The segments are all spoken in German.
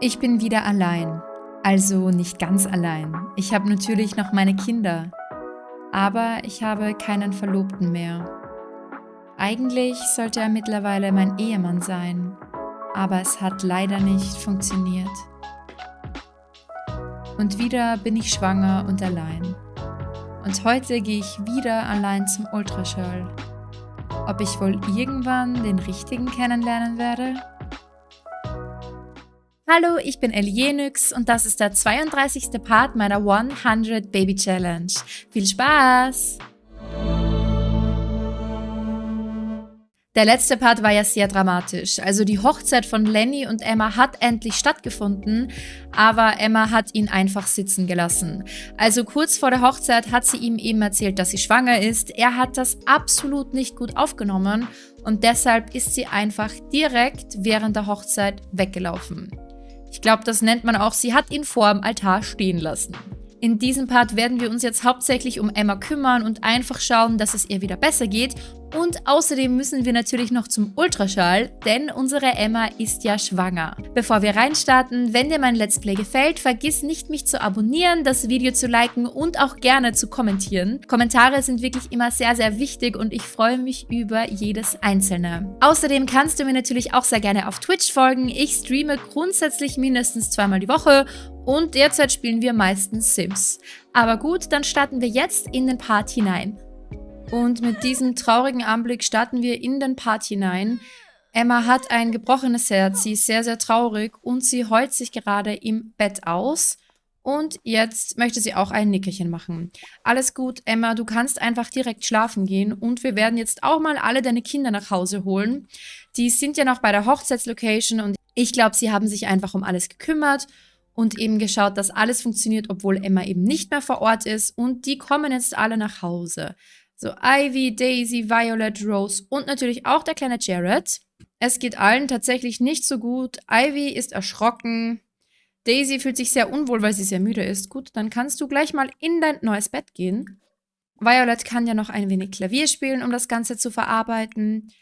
Ich bin wieder allein. Also nicht ganz allein. Ich habe natürlich noch meine Kinder. Aber ich habe keinen Verlobten mehr. Eigentlich sollte er mittlerweile mein Ehemann sein. Aber es hat leider nicht funktioniert. Und wieder bin ich schwanger und allein. Und heute gehe ich wieder allein zum Ultraschall. Ob ich wohl irgendwann den richtigen kennenlernen werde? Hallo, ich bin Elienix und das ist der 32. Part meiner 100 Baby Challenge. Viel Spaß! Der letzte Part war ja sehr dramatisch. Also die Hochzeit von Lenny und Emma hat endlich stattgefunden, aber Emma hat ihn einfach sitzen gelassen. Also kurz vor der Hochzeit hat sie ihm eben erzählt, dass sie schwanger ist. Er hat das absolut nicht gut aufgenommen und deshalb ist sie einfach direkt während der Hochzeit weggelaufen. Ich glaube, das nennt man auch, sie hat ihn vor dem Altar stehen lassen. In diesem Part werden wir uns jetzt hauptsächlich um Emma kümmern und einfach schauen, dass es ihr wieder besser geht und außerdem müssen wir natürlich noch zum Ultraschall, denn unsere Emma ist ja schwanger. Bevor wir reinstarten, wenn dir mein Let's Play gefällt, vergiss nicht mich zu abonnieren, das Video zu liken und auch gerne zu kommentieren. Kommentare sind wirklich immer sehr, sehr wichtig und ich freue mich über jedes einzelne. Außerdem kannst du mir natürlich auch sehr gerne auf Twitch folgen. Ich streame grundsätzlich mindestens zweimal die Woche und derzeit spielen wir meistens Sims. Aber gut, dann starten wir jetzt in den Part hinein. Und mit diesem traurigen Anblick starten wir in den Part hinein. Emma hat ein gebrochenes Herz, sie ist sehr, sehr traurig und sie heult sich gerade im Bett aus. Und jetzt möchte sie auch ein Nickerchen machen. Alles gut, Emma, du kannst einfach direkt schlafen gehen und wir werden jetzt auch mal alle deine Kinder nach Hause holen. Die sind ja noch bei der Hochzeitslocation und ich glaube, sie haben sich einfach um alles gekümmert und eben geschaut, dass alles funktioniert, obwohl Emma eben nicht mehr vor Ort ist und die kommen jetzt alle nach Hause. So Ivy, Daisy, Violet, Rose und natürlich auch der kleine Jared. Es geht allen tatsächlich nicht so gut. Ivy ist erschrocken. Daisy fühlt sich sehr unwohl, weil sie sehr müde ist. Gut, dann kannst du gleich mal in dein neues Bett gehen. Violet kann ja noch ein wenig Klavier spielen, um das Ganze zu verarbeiten.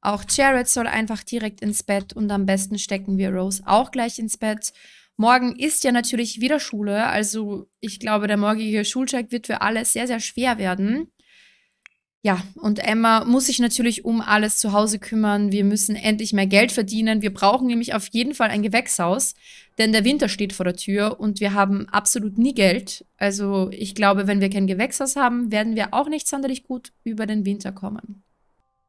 Auch Jared soll einfach direkt ins Bett und am besten stecken wir Rose auch gleich ins Bett. Morgen ist ja natürlich wieder Schule, also ich glaube, der morgige Schulcheck wird für alle sehr, sehr schwer werden. Ja, und Emma muss sich natürlich um alles zu Hause kümmern. Wir müssen endlich mehr Geld verdienen. Wir brauchen nämlich auf jeden Fall ein Gewächshaus, denn der Winter steht vor der Tür und wir haben absolut nie Geld. Also ich glaube, wenn wir kein Gewächshaus haben, werden wir auch nicht sonderlich gut über den Winter kommen.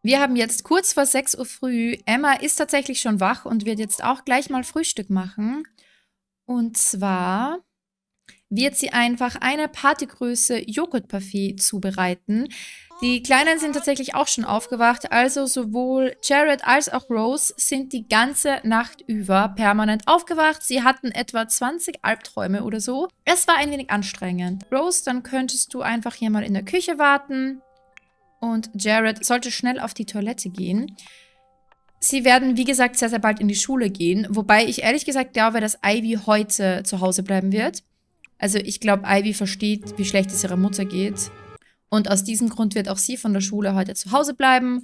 Wir haben jetzt kurz vor 6 Uhr früh. Emma ist tatsächlich schon wach und wird jetzt auch gleich mal Frühstück machen. Und zwar wird sie einfach eine Partygröße Joghurtparfait zubereiten. Die Kleinen sind tatsächlich auch schon aufgewacht, also sowohl Jared als auch Rose sind die ganze Nacht über permanent aufgewacht. Sie hatten etwa 20 Albträume oder so. Es war ein wenig anstrengend. Rose, dann könntest du einfach hier mal in der Küche warten. Und Jared sollte schnell auf die Toilette gehen. Sie werden, wie gesagt, sehr, sehr bald in die Schule gehen. Wobei ich ehrlich gesagt glaube, dass Ivy heute zu Hause bleiben wird. Also ich glaube, Ivy versteht, wie schlecht es ihrer Mutter geht. Und aus diesem Grund wird auch sie von der Schule heute zu Hause bleiben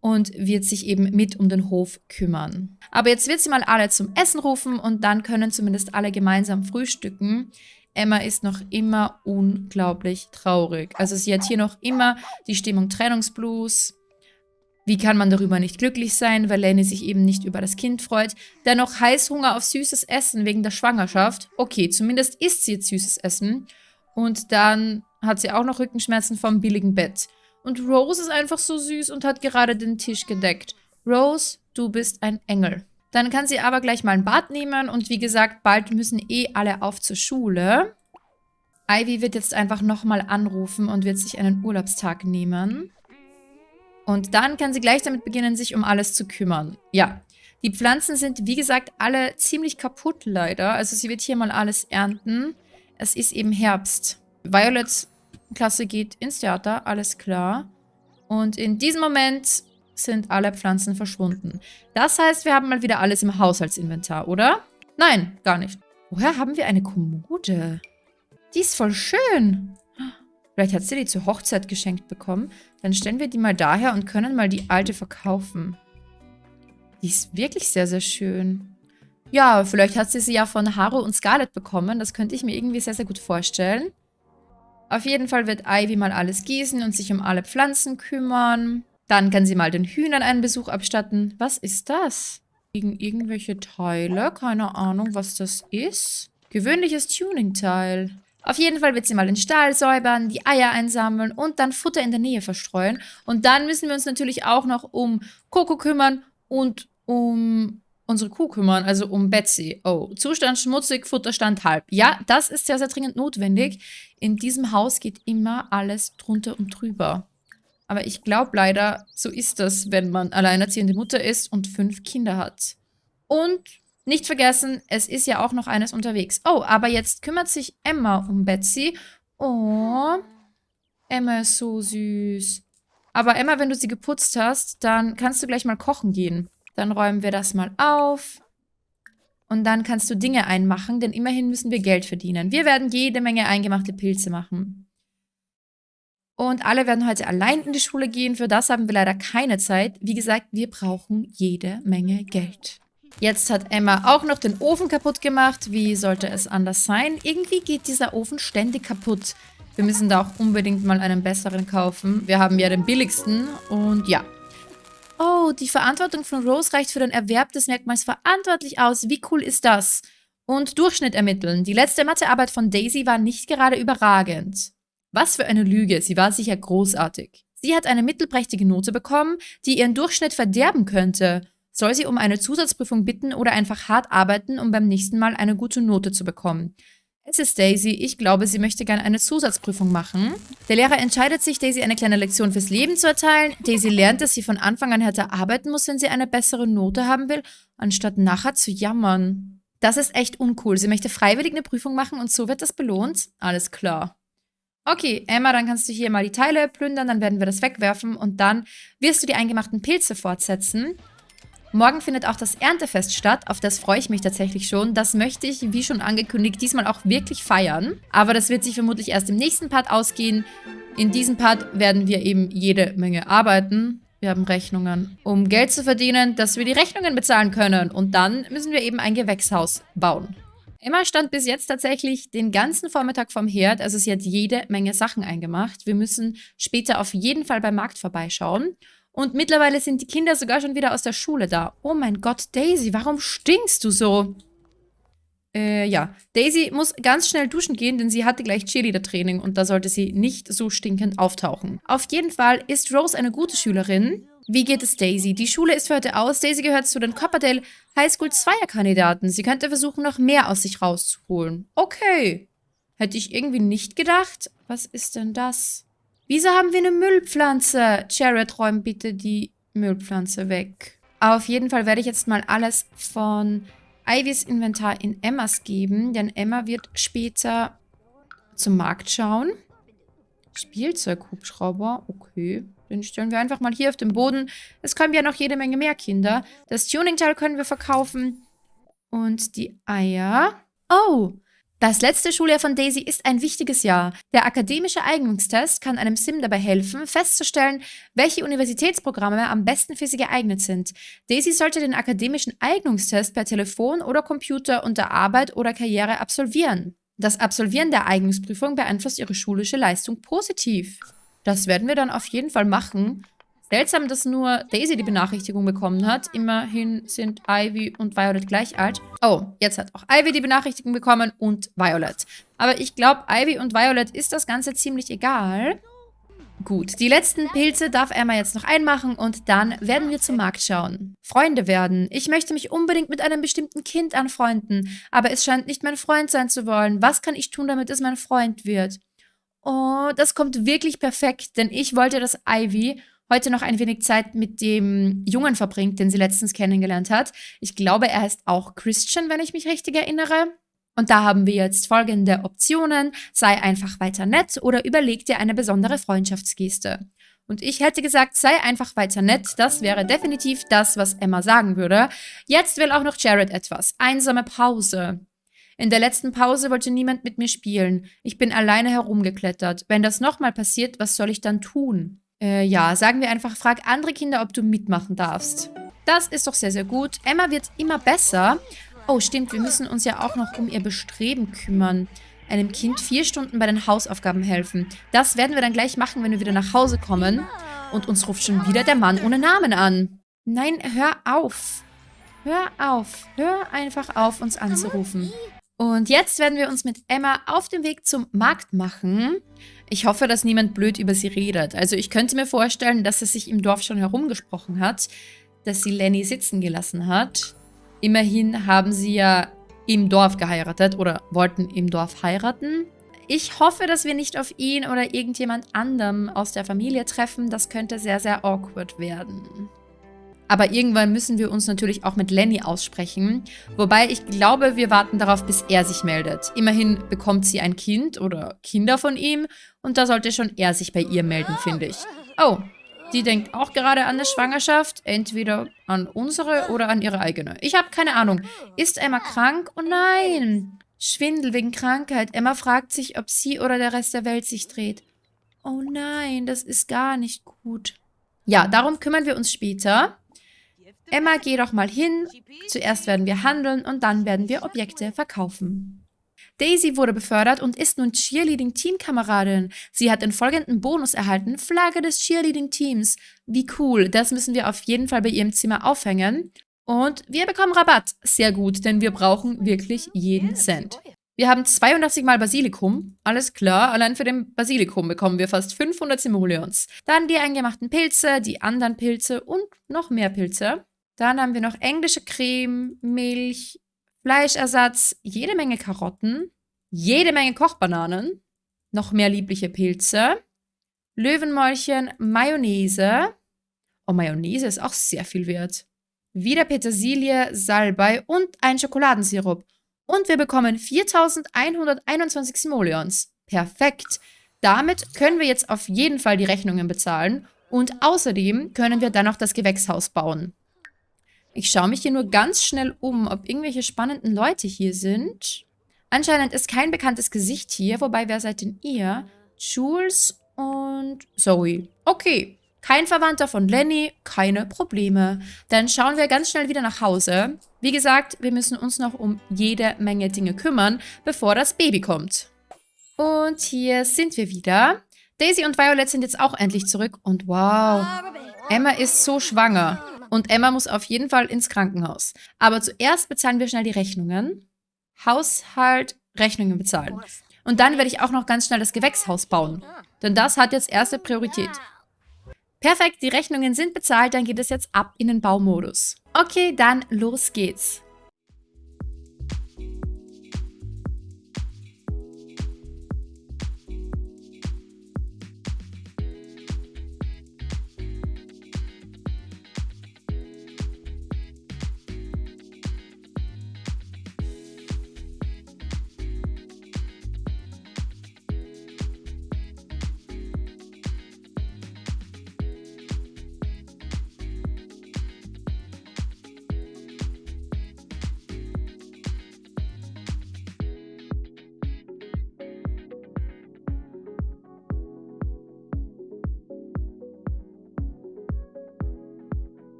und wird sich eben mit um den Hof kümmern. Aber jetzt wird sie mal alle zum Essen rufen und dann können zumindest alle gemeinsam frühstücken. Emma ist noch immer unglaublich traurig. Also sie hat hier noch immer die Stimmung Trennungsblues. Wie kann man darüber nicht glücklich sein, weil Lenny sich eben nicht über das Kind freut? Dennoch Heißhunger auf süßes Essen wegen der Schwangerschaft. Okay, zumindest isst sie jetzt süßes Essen. Und dann hat sie auch noch Rückenschmerzen vom billigen Bett. Und Rose ist einfach so süß und hat gerade den Tisch gedeckt. Rose, du bist ein Engel. Dann kann sie aber gleich mal ein Bad nehmen und wie gesagt, bald müssen eh alle auf zur Schule. Ivy wird jetzt einfach nochmal anrufen und wird sich einen Urlaubstag nehmen. Und dann kann sie gleich damit beginnen, sich um alles zu kümmern. Ja, die Pflanzen sind, wie gesagt, alle ziemlich kaputt leider. Also sie wird hier mal alles ernten. Es ist eben Herbst. Violets Klasse geht ins Theater, alles klar. Und in diesem Moment sind alle Pflanzen verschwunden. Das heißt, wir haben mal wieder alles im Haushaltsinventar, oder? Nein, gar nicht. Woher haben wir eine Kommode? Die ist voll schön. Vielleicht hat sie die zur Hochzeit geschenkt bekommen. Dann stellen wir die mal daher und können mal die alte verkaufen. Die ist wirklich sehr, sehr schön. Ja, vielleicht hat sie sie ja von Haru und Scarlett bekommen. Das könnte ich mir irgendwie sehr, sehr gut vorstellen. Auf jeden Fall wird Ivy mal alles gießen und sich um alle Pflanzen kümmern. Dann kann sie mal den Hühnern einen Besuch abstatten. Was ist das? Gegen irgendwelche Teile. Keine Ahnung, was das ist. Gewöhnliches Tuning-Teil. Auf jeden Fall wird sie mal den Stall säubern, die Eier einsammeln und dann Futter in der Nähe verstreuen. Und dann müssen wir uns natürlich auch noch um Coco kümmern und um unsere Kuh kümmern, also um Betsy. Oh, Zustand schmutzig, Futterstand halb. Ja, das ist sehr, sehr dringend notwendig. In diesem Haus geht immer alles drunter und drüber. Aber ich glaube leider, so ist das, wenn man alleinerziehende Mutter ist und fünf Kinder hat. Und nicht vergessen, es ist ja auch noch eines unterwegs. Oh, aber jetzt kümmert sich Emma um Betsy. Oh, Emma ist so süß. Aber Emma, wenn du sie geputzt hast, dann kannst du gleich mal kochen gehen. Dann räumen wir das mal auf. Und dann kannst du Dinge einmachen, denn immerhin müssen wir Geld verdienen. Wir werden jede Menge eingemachte Pilze machen. Und alle werden heute allein in die Schule gehen. Für das haben wir leider keine Zeit. Wie gesagt, wir brauchen jede Menge Geld. Jetzt hat Emma auch noch den Ofen kaputt gemacht. Wie sollte es anders sein? Irgendwie geht dieser Ofen ständig kaputt. Wir müssen da auch unbedingt mal einen besseren kaufen. Wir haben ja den billigsten und ja. Oh, die Verantwortung von Rose reicht für den Erwerb des Merkmals verantwortlich aus. Wie cool ist das? Und Durchschnitt ermitteln. Die letzte Mathearbeit von Daisy war nicht gerade überragend. Was für eine Lüge, sie war sicher großartig. Sie hat eine mittelprächtige Note bekommen, die ihren Durchschnitt verderben könnte. Soll sie um eine Zusatzprüfung bitten oder einfach hart arbeiten, um beim nächsten Mal eine gute Note zu bekommen? Es ist Daisy. Ich glaube, sie möchte gerne eine Zusatzprüfung machen. Der Lehrer entscheidet sich, Daisy eine kleine Lektion fürs Leben zu erteilen. Daisy lernt, dass sie von Anfang an härter arbeiten muss, wenn sie eine bessere Note haben will, anstatt nachher zu jammern. Das ist echt uncool. Sie möchte freiwillig eine Prüfung machen und so wird das belohnt? Alles klar. Okay, Emma, dann kannst du hier mal die Teile plündern, dann werden wir das wegwerfen und dann wirst du die eingemachten Pilze fortsetzen. Morgen findet auch das Erntefest statt, auf das freue ich mich tatsächlich schon. Das möchte ich, wie schon angekündigt, diesmal auch wirklich feiern. Aber das wird sich vermutlich erst im nächsten Part ausgehen. In diesem Part werden wir eben jede Menge arbeiten. Wir haben Rechnungen, um Geld zu verdienen, dass wir die Rechnungen bezahlen können. Und dann müssen wir eben ein Gewächshaus bauen. Emma stand bis jetzt tatsächlich den ganzen Vormittag vom Herd, also sie hat jede Menge Sachen eingemacht. Wir müssen später auf jeden Fall beim Markt vorbeischauen. Und mittlerweile sind die Kinder sogar schon wieder aus der Schule da. Oh mein Gott, Daisy, warum stinkst du so? Äh, ja. Daisy muss ganz schnell duschen gehen, denn sie hatte gleich Cheerleader-Training und da sollte sie nicht so stinkend auftauchen. Auf jeden Fall ist Rose eine gute Schülerin. Wie geht es Daisy? Die Schule ist für heute aus. Daisy gehört zu den Copperdale High School Zweierkandidaten. Sie könnte versuchen, noch mehr aus sich rauszuholen. Okay. Hätte ich irgendwie nicht gedacht. Was ist denn das? Wieso haben wir eine Müllpflanze? Jared, räum bitte die Müllpflanze weg. Auf jeden Fall werde ich jetzt mal alles von Ivys Inventar in Emmas geben, denn Emma wird später zum Markt schauen. Spielzeughubschrauber, okay. Den stellen wir einfach mal hier auf den Boden. Es kommen ja noch jede Menge mehr Kinder. Das Tuning-Teil können wir verkaufen. Und die Eier. Oh, das letzte Schuljahr von Daisy ist ein wichtiges Jahr. Der akademische Eignungstest kann einem Sim dabei helfen, festzustellen, welche Universitätsprogramme am besten für sie geeignet sind. Daisy sollte den akademischen Eignungstest per Telefon oder Computer unter Arbeit oder Karriere absolvieren. Das Absolvieren der Eignungsprüfung beeinflusst ihre schulische Leistung positiv. Das werden wir dann auf jeden Fall machen. Seltsam, dass nur Daisy die Benachrichtigung bekommen hat. Immerhin sind Ivy und Violet gleich alt. Oh, jetzt hat auch Ivy die Benachrichtigung bekommen und Violet. Aber ich glaube, Ivy und Violet ist das Ganze ziemlich egal. Gut, die letzten Pilze darf Emma jetzt noch einmachen und dann werden wir zum Markt schauen. Freunde werden. Ich möchte mich unbedingt mit einem bestimmten Kind anfreunden, aber es scheint nicht mein Freund sein zu wollen. Was kann ich tun, damit es mein Freund wird? Oh, das kommt wirklich perfekt, denn ich wollte, dass Ivy heute noch ein wenig Zeit mit dem Jungen verbringt, den sie letztens kennengelernt hat. Ich glaube, er heißt auch Christian, wenn ich mich richtig erinnere. Und da haben wir jetzt folgende Optionen. Sei einfach weiter nett oder überleg dir eine besondere Freundschaftsgeste. Und ich hätte gesagt, sei einfach weiter nett. Das wäre definitiv das, was Emma sagen würde. Jetzt will auch noch Jared etwas. Einsame Pause. In der letzten Pause wollte niemand mit mir spielen. Ich bin alleine herumgeklettert. Wenn das nochmal passiert, was soll ich dann tun? Äh, ja, sagen wir einfach, frag andere Kinder, ob du mitmachen darfst. Das ist doch sehr, sehr gut. Emma wird immer besser. Oh, stimmt, wir müssen uns ja auch noch um ihr Bestreben kümmern. Einem Kind vier Stunden bei den Hausaufgaben helfen. Das werden wir dann gleich machen, wenn wir wieder nach Hause kommen. Und uns ruft schon wieder der Mann ohne Namen an. Nein, hör auf. Hör auf. Hör einfach auf, uns anzurufen. Und jetzt werden wir uns mit Emma auf den Weg zum Markt machen. Ich hoffe, dass niemand blöd über sie redet. Also ich könnte mir vorstellen, dass es sich im Dorf schon herumgesprochen hat, dass sie Lenny sitzen gelassen hat. Immerhin haben sie ja im Dorf geheiratet oder wollten im Dorf heiraten. Ich hoffe, dass wir nicht auf ihn oder irgendjemand anderem aus der Familie treffen. Das könnte sehr, sehr awkward werden. Aber irgendwann müssen wir uns natürlich auch mit Lenny aussprechen. Wobei ich glaube, wir warten darauf, bis er sich meldet. Immerhin bekommt sie ein Kind oder Kinder von ihm. Und da sollte schon er sich bei ihr melden, finde ich. Oh, die denkt auch gerade an eine Schwangerschaft. Entweder an unsere oder an ihre eigene. Ich habe keine Ahnung. Ist Emma krank? Oh nein. Schwindel wegen Krankheit. Emma fragt sich, ob sie oder der Rest der Welt sich dreht. Oh nein, das ist gar nicht gut. Ja, darum kümmern wir uns später. Emma, geh doch mal hin. Zuerst werden wir handeln und dann werden wir Objekte verkaufen. Daisy wurde befördert und ist nun Cheerleading-Teamkameradin. Sie hat den folgenden Bonus erhalten, Flagge des Cheerleading-Teams. Wie cool, das müssen wir auf jeden Fall bei ihrem Zimmer aufhängen. Und wir bekommen Rabatt. Sehr gut, denn wir brauchen wirklich jeden Cent. Wir haben 82 mal Basilikum. Alles klar, allein für den Basilikum bekommen wir fast 500 Simoleons. Dann die eingemachten Pilze, die anderen Pilze und noch mehr Pilze. Dann haben wir noch englische Creme, Milch, Fleischersatz, jede Menge Karotten, jede Menge Kochbananen, noch mehr liebliche Pilze, Löwenmäulchen, Mayonnaise. Oh, Mayonnaise ist auch sehr viel wert. Wieder Petersilie, Salbei und ein Schokoladensirup. Und wir bekommen 4121 Simoleons. Perfekt. Damit können wir jetzt auf jeden Fall die Rechnungen bezahlen. Und außerdem können wir dann noch das Gewächshaus bauen. Ich schaue mich hier nur ganz schnell um, ob irgendwelche spannenden Leute hier sind. Anscheinend ist kein bekanntes Gesicht hier, wobei, wer seid denn ihr? Jules und Zoe. Okay, kein Verwandter von Lenny, keine Probleme. Dann schauen wir ganz schnell wieder nach Hause. Wie gesagt, wir müssen uns noch um jede Menge Dinge kümmern, bevor das Baby kommt. Und hier sind wir wieder. Daisy und Violet sind jetzt auch endlich zurück. Und wow, Emma ist so schwanger. Und Emma muss auf jeden Fall ins Krankenhaus. Aber zuerst bezahlen wir schnell die Rechnungen. Haushalt, Rechnungen bezahlen. Und dann werde ich auch noch ganz schnell das Gewächshaus bauen. Denn das hat jetzt erste Priorität. Perfekt, die Rechnungen sind bezahlt, dann geht es jetzt ab in den Baumodus. Okay, dann los geht's.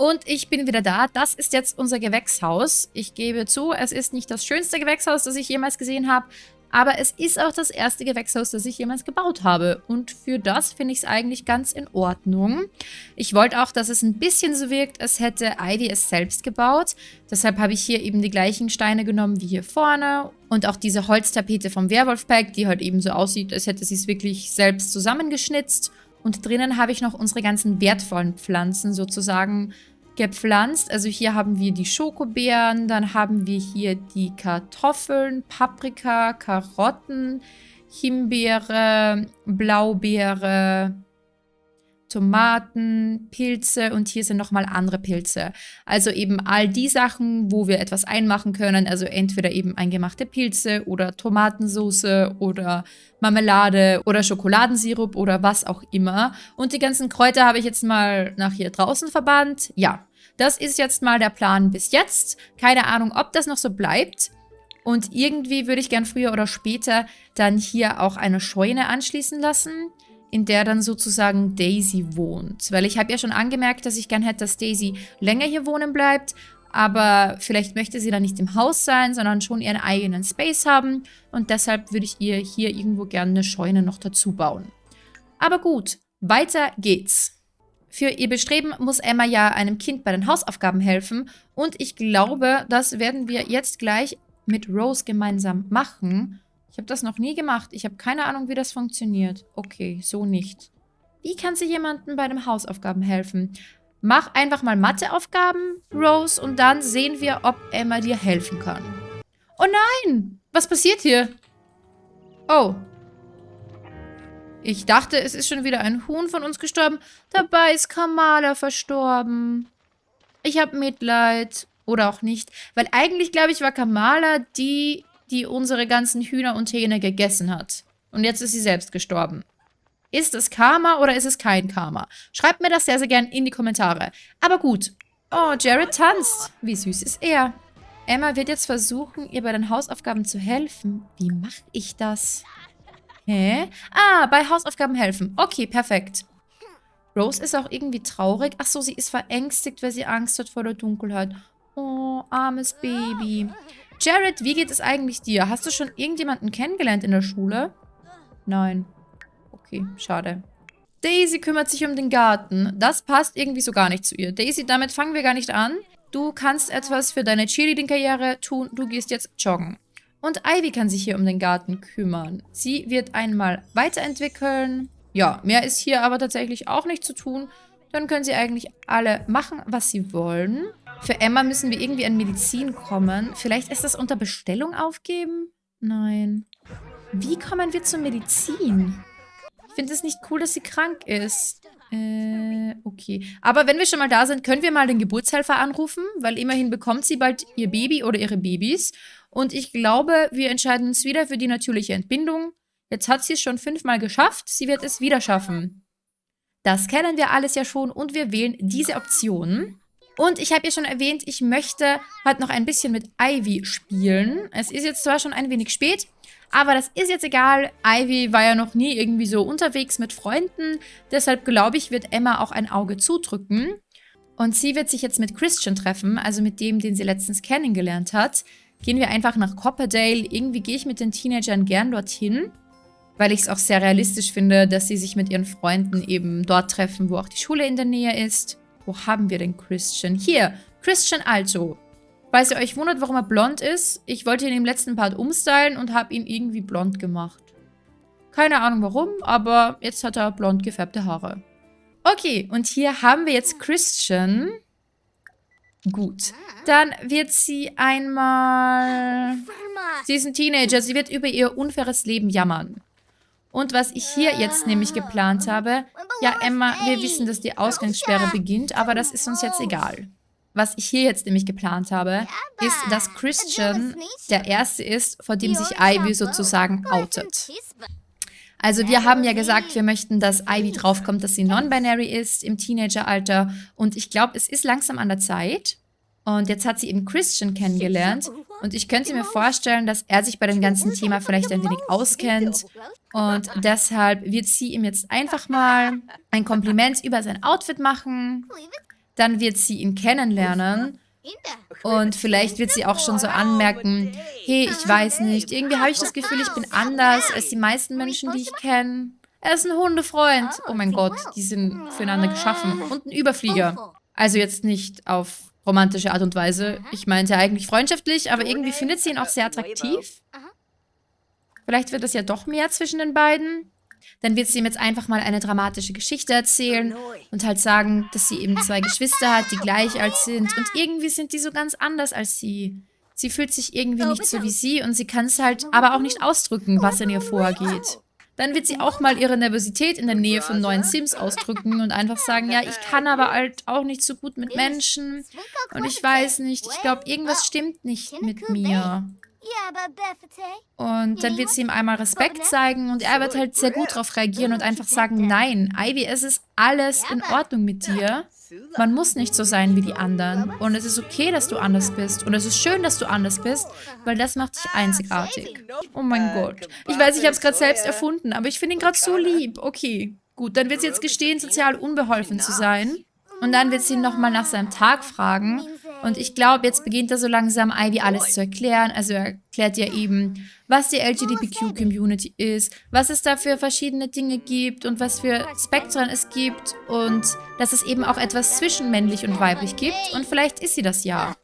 Und ich bin wieder da. Das ist jetzt unser Gewächshaus. Ich gebe zu, es ist nicht das schönste Gewächshaus, das ich jemals gesehen habe. Aber es ist auch das erste Gewächshaus, das ich jemals gebaut habe. Und für das finde ich es eigentlich ganz in Ordnung. Ich wollte auch, dass es ein bisschen so wirkt, als hätte Ivy es selbst gebaut. Deshalb habe ich hier eben die gleichen Steine genommen wie hier vorne. Und auch diese Holztapete vom Werwolf-Pack, die halt eben so aussieht, als hätte sie es wirklich selbst zusammengeschnitzt. Und drinnen habe ich noch unsere ganzen wertvollen Pflanzen sozusagen gepflanzt. Also hier haben wir die Schokobeeren, dann haben wir hier die Kartoffeln, Paprika, Karotten, Himbeere, Blaubeere, Tomaten, Pilze und hier sind nochmal andere Pilze. Also eben all die Sachen, wo wir etwas einmachen können. Also entweder eben eingemachte Pilze oder Tomatensauce oder Marmelade oder Schokoladensirup oder was auch immer. Und die ganzen Kräuter habe ich jetzt mal nach hier draußen verbannt. Ja, das ist jetzt mal der Plan bis jetzt. Keine Ahnung, ob das noch so bleibt. Und irgendwie würde ich gern früher oder später dann hier auch eine Scheune anschließen lassen in der dann sozusagen Daisy wohnt. Weil ich habe ja schon angemerkt, dass ich gern hätte, dass Daisy länger hier wohnen bleibt. Aber vielleicht möchte sie dann nicht im Haus sein, sondern schon ihren eigenen Space haben. Und deshalb würde ich ihr hier irgendwo gerne eine Scheune noch dazu bauen. Aber gut, weiter geht's. Für ihr Bestreben muss Emma ja einem Kind bei den Hausaufgaben helfen. Und ich glaube, das werden wir jetzt gleich mit Rose gemeinsam machen. Ich habe das noch nie gemacht. Ich habe keine Ahnung, wie das funktioniert. Okay, so nicht. Wie kann sie jemandem bei den Hausaufgaben helfen? Mach einfach mal Matheaufgaben, Rose, und dann sehen wir, ob Emma dir helfen kann. Oh nein! Was passiert hier? Oh. Ich dachte, es ist schon wieder ein Huhn von uns gestorben. Dabei ist Kamala verstorben. Ich habe Mitleid. Oder auch nicht. Weil eigentlich, glaube ich, war Kamala die, die unsere ganzen Hühner und Hähne gegessen hat. Und jetzt ist sie selbst gestorben. Ist es Karma oder ist es kein Karma? Schreibt mir das sehr, sehr gern in die Kommentare. Aber gut. Oh, Jared tanzt. Wie süß ist er. Emma wird jetzt versuchen, ihr bei den Hausaufgaben zu helfen. Wie mache ich das? Hä? Ah, bei Hausaufgaben helfen. Okay, perfekt. Rose ist auch irgendwie traurig. Ach so, sie ist verängstigt, weil sie Angst hat vor der Dunkelheit. Oh, armes Baby. Jared, wie geht es eigentlich dir? Hast du schon irgendjemanden kennengelernt in der Schule? Nein. Okay, schade. Daisy kümmert sich um den Garten. Das passt irgendwie so gar nicht zu ihr. Daisy, damit fangen wir gar nicht an. Du kannst etwas für deine Cheerleading-Karriere tun. Du gehst jetzt joggen. Und Ivy kann sich hier um den Garten kümmern. Sie wird einmal weiterentwickeln. Ja, mehr ist hier aber tatsächlich auch nicht zu tun. Dann können sie eigentlich alle machen, was sie wollen. Für Emma müssen wir irgendwie an Medizin kommen. Vielleicht ist das unter Bestellung aufgeben? Nein. Wie kommen wir zur Medizin? Ich finde es nicht cool, dass sie krank ist. Äh, okay. Aber wenn wir schon mal da sind, können wir mal den Geburtshelfer anrufen, weil immerhin bekommt sie bald ihr Baby oder ihre Babys. Und ich glaube, wir entscheiden uns wieder für die natürliche Entbindung. Jetzt hat sie es schon fünfmal geschafft. Sie wird es wieder schaffen. Das kennen wir alles ja schon und wir wählen diese Option. Und ich habe ja schon erwähnt, ich möchte halt noch ein bisschen mit Ivy spielen. Es ist jetzt zwar schon ein wenig spät, aber das ist jetzt egal. Ivy war ja noch nie irgendwie so unterwegs mit Freunden. Deshalb glaube ich, wird Emma auch ein Auge zudrücken. Und sie wird sich jetzt mit Christian treffen, also mit dem, den sie letztens kennengelernt hat. Gehen wir einfach nach Copperdale. Irgendwie gehe ich mit den Teenagern gern dorthin weil ich es auch sehr realistisch finde, dass sie sich mit ihren Freunden eben dort treffen, wo auch die Schule in der Nähe ist. Wo haben wir denn Christian? Hier, Christian Alto. Falls ihr euch wundert, warum er blond ist, ich wollte ihn im letzten Part umstylen und habe ihn irgendwie blond gemacht. Keine Ahnung warum, aber jetzt hat er blond gefärbte Haare. Okay, und hier haben wir jetzt Christian. Gut. Dann wird sie einmal... Sie ist ein Teenager, sie wird über ihr unfaires Leben jammern. Und was ich hier jetzt nämlich geplant habe, ja Emma, wir wissen, dass die Ausgangssperre beginnt, aber das ist uns jetzt egal. Was ich hier jetzt nämlich geplant habe, ist, dass Christian der Erste ist, vor dem sich Ivy sozusagen outet. Also wir haben ja gesagt, wir möchten, dass Ivy draufkommt, dass sie non-binary ist im Teenageralter. Und ich glaube, es ist langsam an der Zeit. Und jetzt hat sie eben Christian kennengelernt. Und ich könnte mir vorstellen, dass er sich bei dem ganzen Thema vielleicht ein wenig auskennt. Und deshalb wird sie ihm jetzt einfach mal ein Kompliment über sein Outfit machen. Dann wird sie ihn kennenlernen und vielleicht wird sie auch schon so anmerken, hey, ich weiß nicht, irgendwie habe ich das Gefühl, ich bin anders als die meisten Menschen, die ich kenne. Er ist ein Hundefreund. Oh mein Gott, die sind füreinander geschaffen. Und ein Überflieger. Also jetzt nicht auf romantische Art und Weise. Ich meinte eigentlich freundschaftlich, aber irgendwie findet sie ihn auch sehr attraktiv. Vielleicht wird es ja doch mehr zwischen den beiden. Dann wird sie ihm jetzt einfach mal eine dramatische Geschichte erzählen und halt sagen, dass sie eben zwei Geschwister hat, die gleich alt sind. Und irgendwie sind die so ganz anders als sie. Sie fühlt sich irgendwie nicht so wie sie und sie kann es halt aber auch nicht ausdrücken, was in ihr vorgeht. Dann wird sie auch mal ihre Nervosität in der Nähe von neuen Sims ausdrücken und einfach sagen, ja, ich kann aber halt auch nicht so gut mit Menschen und ich weiß nicht, ich glaube, irgendwas stimmt nicht mit mir. Und dann wird sie ihm einmal Respekt zeigen und er wird halt sehr gut darauf reagieren und einfach sagen, nein, Ivy, es ist alles in Ordnung mit dir. Man muss nicht so sein wie die anderen. Und es ist okay, dass du anders bist. Und es ist schön, dass du anders bist, weil das macht dich einzigartig. Oh mein Gott. Ich weiß, ich habe es gerade selbst erfunden, aber ich finde ihn gerade so lieb. Okay, gut. Dann wird sie jetzt gestehen, sozial unbeholfen zu sein. Und dann wird sie ihn nochmal nach seinem Tag fragen. Und ich glaube, jetzt beginnt er so langsam Ivy alles zu erklären. Also er erklärt ja eben, was die LGBTQ-Community ist, was es da für verschiedene Dinge gibt und was für Spektren es gibt und dass es eben auch etwas zwischen männlich und weiblich gibt. Und vielleicht ist sie das ja.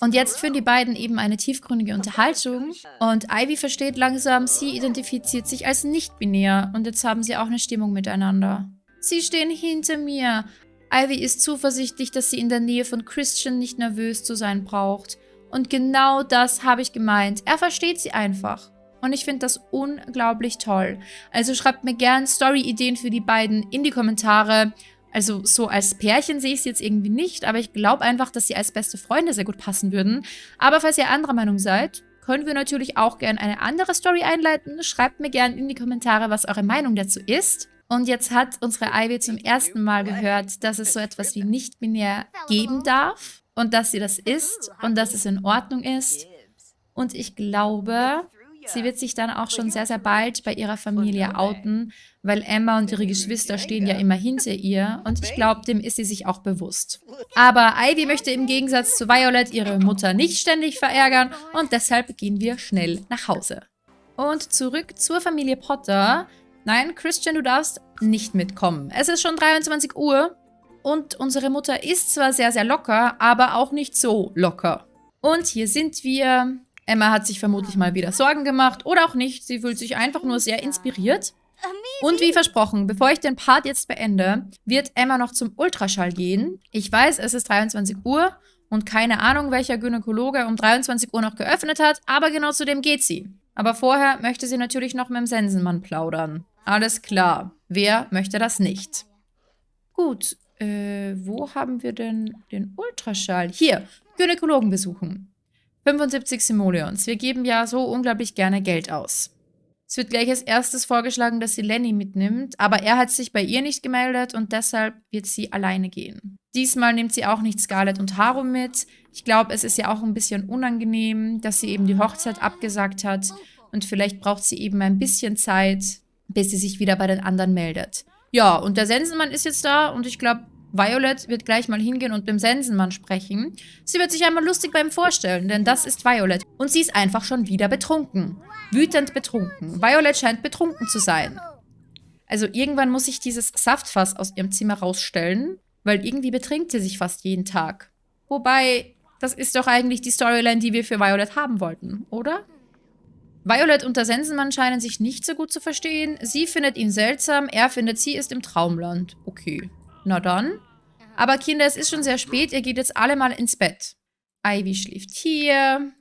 Und jetzt führen die beiden eben eine tiefgründige Unterhaltung und Ivy versteht langsam, sie identifiziert sich als nicht-binär und jetzt haben sie auch eine Stimmung miteinander. Sie stehen hinter mir, Ivy ist zuversichtlich, dass sie in der Nähe von Christian nicht nervös zu sein braucht. Und genau das habe ich gemeint. Er versteht sie einfach. Und ich finde das unglaublich toll. Also schreibt mir gern Story-Ideen für die beiden in die Kommentare. Also so als Pärchen sehe ich sie jetzt irgendwie nicht, aber ich glaube einfach, dass sie als beste Freunde sehr gut passen würden. Aber falls ihr anderer Meinung seid, können wir natürlich auch gern eine andere Story einleiten. Schreibt mir gern in die Kommentare, was eure Meinung dazu ist. Und jetzt hat unsere Ivy zum ersten Mal gehört, dass es so etwas wie nicht-binär geben darf und dass sie das ist und dass es in Ordnung ist. Und ich glaube, sie wird sich dann auch schon sehr, sehr bald bei ihrer Familie outen, weil Emma und ihre Geschwister stehen ja immer hinter ihr und ich glaube, dem ist sie sich auch bewusst. Aber Ivy möchte im Gegensatz zu Violet ihre Mutter nicht ständig verärgern und deshalb gehen wir schnell nach Hause. Und zurück zur Familie Potter, Nein, Christian, du darfst nicht mitkommen. Es ist schon 23 Uhr und unsere Mutter ist zwar sehr, sehr locker, aber auch nicht so locker. Und hier sind wir. Emma hat sich vermutlich mal wieder Sorgen gemacht oder auch nicht. Sie fühlt sich einfach nur sehr inspiriert. Und wie versprochen, bevor ich den Part jetzt beende, wird Emma noch zum Ultraschall gehen. Ich weiß, es ist 23 Uhr und keine Ahnung, welcher Gynäkologe um 23 Uhr noch geöffnet hat, aber genau zu dem geht sie. Aber vorher möchte sie natürlich noch mit dem Sensenmann plaudern. Alles klar. Wer möchte das nicht? Gut, äh, wo haben wir denn den Ultraschall? Hier, Gynäkologen besuchen. 75 Simoleons. Wir geben ja so unglaublich gerne Geld aus. Es wird gleich als erstes vorgeschlagen, dass sie Lenny mitnimmt, aber er hat sich bei ihr nicht gemeldet und deshalb wird sie alleine gehen. Diesmal nimmt sie auch nicht Scarlett und Haru mit. Ich glaube, es ist ja auch ein bisschen unangenehm, dass sie eben die Hochzeit abgesagt hat und vielleicht braucht sie eben ein bisschen Zeit, bis sie sich wieder bei den anderen meldet. Ja, und der Sensenmann ist jetzt da und ich glaube, Violet wird gleich mal hingehen und mit dem Sensenmann sprechen. Sie wird sich einmal lustig beim vorstellen, denn das ist Violet. Und sie ist einfach schon wieder betrunken. Wütend betrunken. Violet scheint betrunken zu sein. Also irgendwann muss ich dieses Saftfass aus ihrem Zimmer rausstellen, weil irgendwie betrinkt sie sich fast jeden Tag. Wobei, das ist doch eigentlich die Storyline, die wir für Violet haben wollten, oder? Violet und der Sensenmann scheinen sich nicht so gut zu verstehen. Sie findet ihn seltsam, er findet, sie ist im Traumland. Okay, na dann. Aber Kinder, es ist schon sehr spät, ihr geht jetzt alle mal ins Bett. Ivy schläft hier.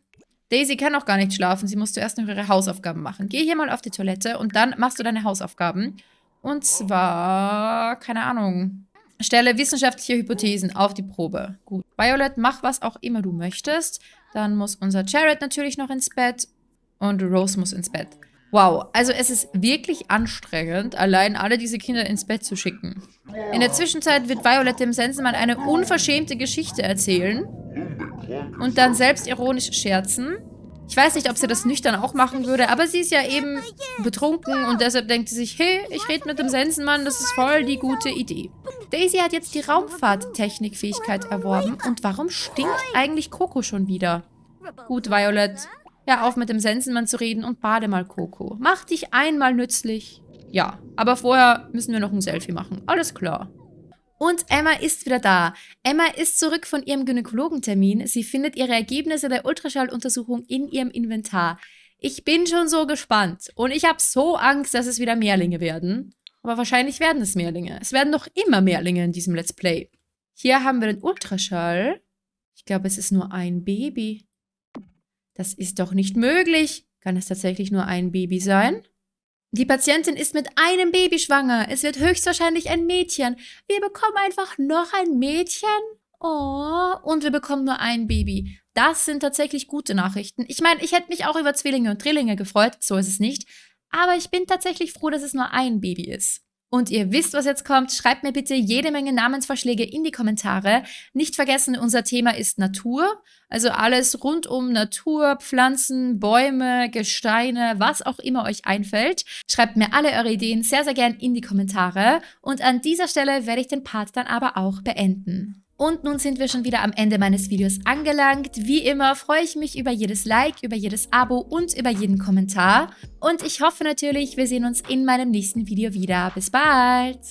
Daisy kann auch gar nicht schlafen, sie muss zuerst noch ihre Hausaufgaben machen. Geh hier mal auf die Toilette und dann machst du deine Hausaufgaben. Und zwar, keine Ahnung, stelle wissenschaftliche Hypothesen auf die Probe. Gut. Violet, mach was auch immer du möchtest. Dann muss unser Jared natürlich noch ins Bett und Rose muss ins Bett. Wow, also es ist wirklich anstrengend, allein alle diese Kinder ins Bett zu schicken. In der Zwischenzeit wird Violet dem Sensenmann eine unverschämte Geschichte erzählen und dann selbstironisch scherzen. Ich weiß nicht, ob sie das nüchtern auch machen würde, aber sie ist ja eben betrunken und deshalb denkt sie sich, hey, ich rede mit dem Sensenmann, das ist voll die gute Idee. Daisy hat jetzt die Raumfahrttechnikfähigkeit erworben. Und warum stinkt eigentlich Coco schon wieder? Gut, Violet. Hör auf mit dem Sensenmann zu reden und bade mal Coco. Mach dich einmal nützlich. Ja, aber vorher müssen wir noch ein Selfie machen. Alles klar. Und Emma ist wieder da. Emma ist zurück von ihrem Gynäkologentermin. Sie findet ihre Ergebnisse der Ultraschalluntersuchung in ihrem Inventar. Ich bin schon so gespannt. Und ich habe so Angst, dass es wieder Mehrlinge werden. Aber wahrscheinlich werden es Mehrlinge. Es werden doch immer Mehrlinge in diesem Let's Play. Hier haben wir den Ultraschall. Ich glaube, es ist nur ein Baby. Das ist doch nicht möglich. Kann es tatsächlich nur ein Baby sein? Die Patientin ist mit einem Baby schwanger. Es wird höchstwahrscheinlich ein Mädchen. Wir bekommen einfach noch ein Mädchen. Oh, und wir bekommen nur ein Baby. Das sind tatsächlich gute Nachrichten. Ich meine, ich hätte mich auch über Zwillinge und Drillinge gefreut. So ist es nicht. Aber ich bin tatsächlich froh, dass es nur ein Baby ist. Und ihr wisst, was jetzt kommt. Schreibt mir bitte jede Menge Namensvorschläge in die Kommentare. Nicht vergessen, unser Thema ist Natur. Also alles rund um Natur, Pflanzen, Bäume, Gesteine, was auch immer euch einfällt. Schreibt mir alle eure Ideen sehr, sehr gern in die Kommentare. Und an dieser Stelle werde ich den Part dann aber auch beenden. Und nun sind wir schon wieder am Ende meines Videos angelangt. Wie immer freue ich mich über jedes Like, über jedes Abo und über jeden Kommentar. Und ich hoffe natürlich, wir sehen uns in meinem nächsten Video wieder. Bis bald!